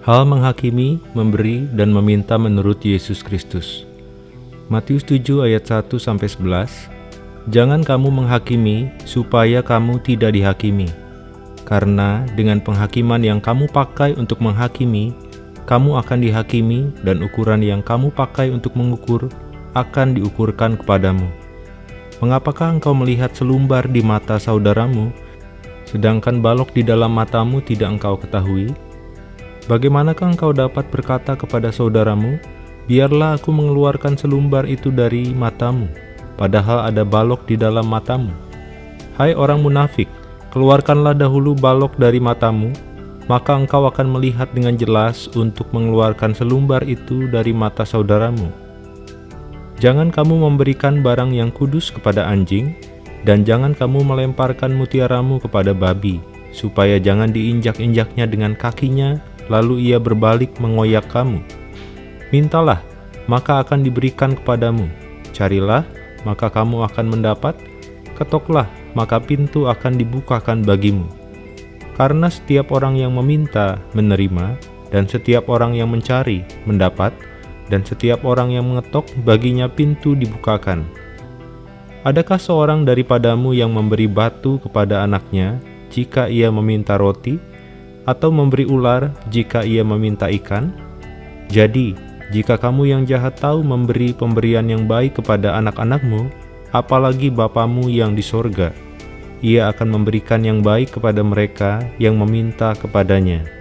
Hal menghakimi, memberi, dan meminta menurut Yesus Kristus. Matius 7 ayat 1 sampai 11. Jangan kamu menghakimi supaya kamu tidak dihakimi. Karena dengan penghakiman yang kamu pakai untuk menghakimi, kamu akan dihakimi dan ukuran yang kamu pakai untuk mengukur akan diukurkan kepadamu. Mengapakah engkau melihat selumbar di mata saudaramu, sedangkan balok di dalam matamu tidak engkau ketahui? Bagaimanakah engkau dapat berkata kepada saudaramu, Biarlah aku mengeluarkan selumbar itu dari matamu, padahal ada balok di dalam matamu? Hai orang munafik, keluarkanlah dahulu balok dari matamu, maka engkau akan melihat dengan jelas untuk mengeluarkan selumbar itu dari mata saudaramu. Jangan kamu memberikan barang yang kudus kepada anjing, dan jangan kamu melemparkan mutiaramu kepada babi, supaya jangan diinjak-injaknya dengan kakinya lalu ia berbalik mengoyak kamu. Mintalah, maka akan diberikan kepadamu. Carilah, maka kamu akan mendapat. Ketoklah, maka pintu akan dibukakan bagimu. Karena setiap orang yang meminta, menerima, dan setiap orang yang mencari, mendapat, dan setiap orang yang mengetok, baginya pintu dibukakan. Adakah seorang daripadamu yang memberi batu kepada anaknya jika ia meminta roti? Atau memberi ular jika ia meminta ikan? Jadi, jika kamu yang jahat tahu memberi pemberian yang baik kepada anak-anakmu, apalagi Bapamu yang di sorga, ia akan memberikan yang baik kepada mereka yang meminta kepadanya.